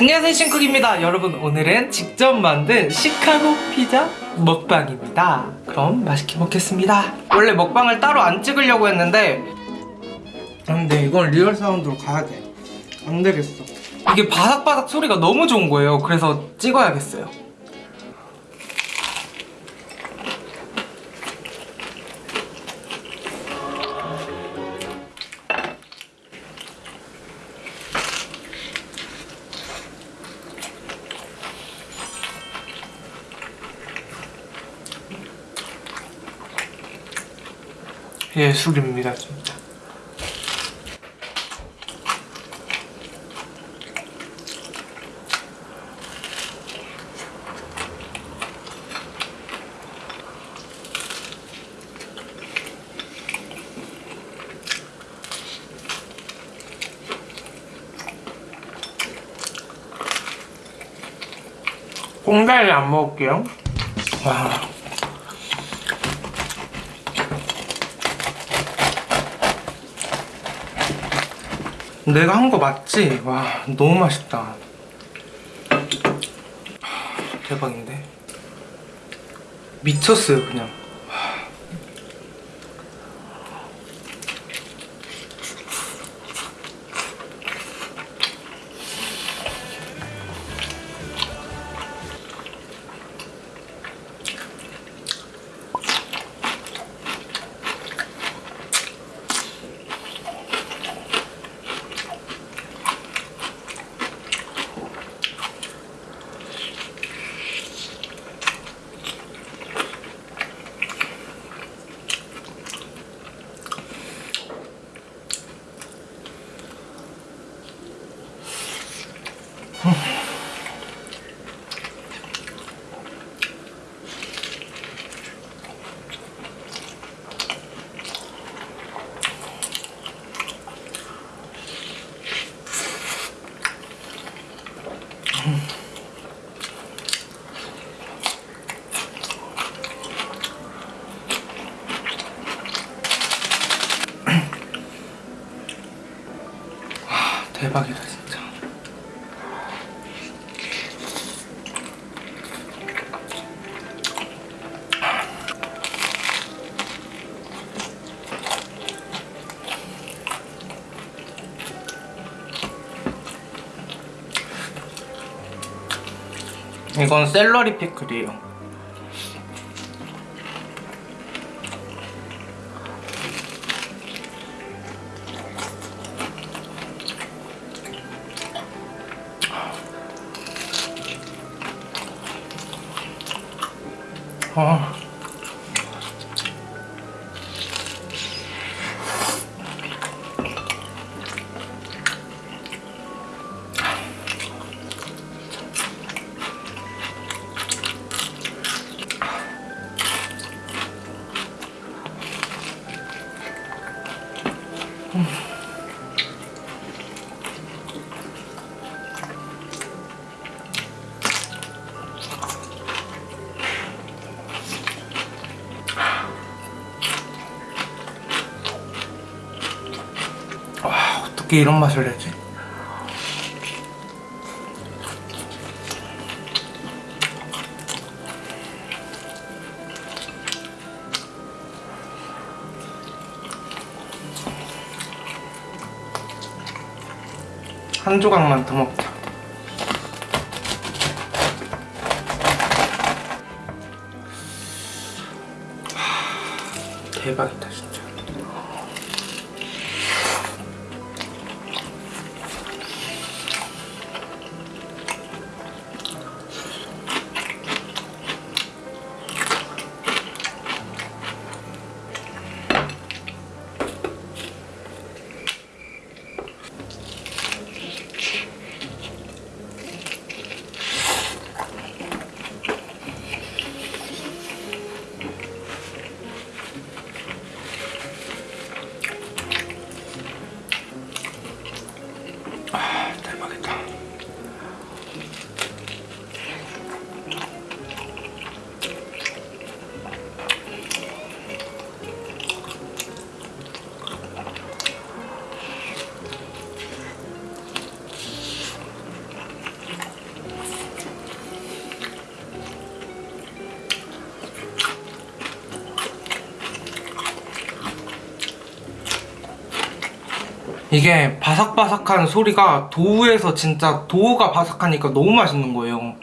안녕하세요 신쿡입니다. 여러분 오늘은 직접 만든 시카고 피자 먹방입니다. 그럼 맛있게 먹겠습니다. 원래 먹방을 따로 안 찍으려고 했는데. 근데 이건 real sound로 가야 돼. 안되겠어. 이게 바삭바삭 소리가 너무 좋은 거예요. 그래서 찍어야겠어요 예술입니다 진짜. 꽁다리 안 먹을게요. 와 내가 한 거 맞지? 와 너무 맛있다. 하, 대박인데? 미쳤어요 그냥 와 대박이다 진짜. 이건 샐러리 피클이에요 아. 와 어떻게 이런 맛을 내지? 한 조각만 더 먹자. 하, 대박이다 진짜. 이게 바삭바삭한 소리가 도우에서 진짜 도우가 바삭하니까 너무 맛있는 거예요.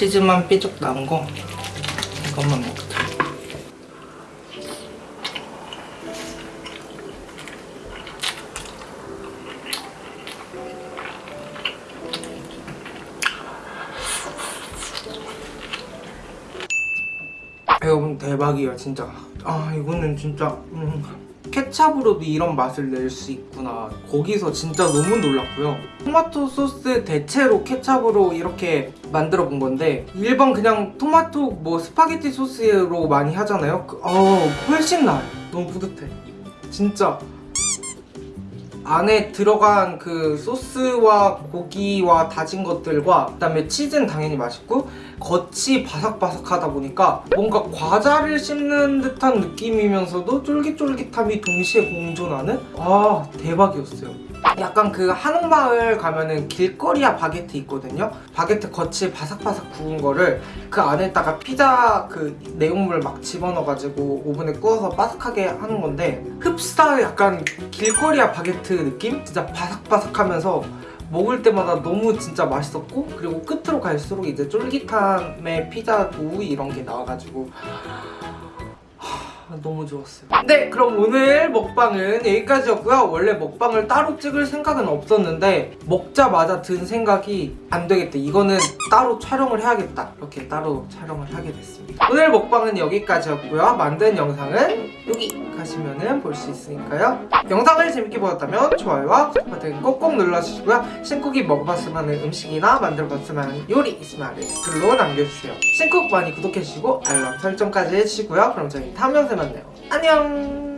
치즈만 삐죽 나온 거 이것만 먹자. 여러분 대박이야 진짜. 아 이거는 진짜 음, 케찹으로도 이런 맛을 낼 수 있구나. 거기서 진짜 너무 놀랐고요. 토마토 소스 대체로 케찹으로 이렇게 만들어 본 건데 일반 그냥 토마토 뭐 스파게티 소스로 많이 하잖아요. 그, 어 훨씬 나아요. 너무 뿌듯해. 진짜 안에 들어간 그 소스와 고기와 다진 것들과 그다음에 치즈는 당연히 맛있고 겉이 바삭바삭하다 보니까 뭔가 과자를 씹는 듯한 느낌이면서도 쫄깃쫄깃함이 동시에 공존하는 아 대박이었어요 약간 그 한옥마을 가면은 길거리야 바게트 있거든요 바게트 겉이 바삭바삭 구운 거를 그 안에다가 피자 그 내용물 막 집어넣어가지고 오븐에 구워서 바삭하게 하는 건데 흡사 약간 길거리야 바게트 느낌? 진짜 바삭바삭하면서 먹을 때마다 너무 진짜 맛있었고 그리고 끝으로 갈수록 이제 쫄깃함의 피자 도우 이런 게 나와가지고 하, 너무 좋았어요. 네 그럼 오늘 먹방은 여기까지였고요. 원래 먹방을 따로 찍을 생각은 없었는데 먹자마자 든 생각이 안 되겠다. 이거는 따로 촬영을 해야겠다. 이렇게 따로 촬영을 하게 됐습니다. 오늘 먹방은 여기까지였고요. 만든 영상은 여기 가시면은 볼 수 있으니까요. 영상을 재밌게 보셨다면 좋아요와 구독 버튼 꼭꼭 눌러주시고요. 신쿡이 먹어봤으면 하는 음식이나 만들어봤으면 하는 요리 있으면 아래 댓글로 남겨주세요. 신쿡 많이 구독해주시고 알람 설정까지 해주시고요. 그럼 저희 다음 영상에 만나요. 안녕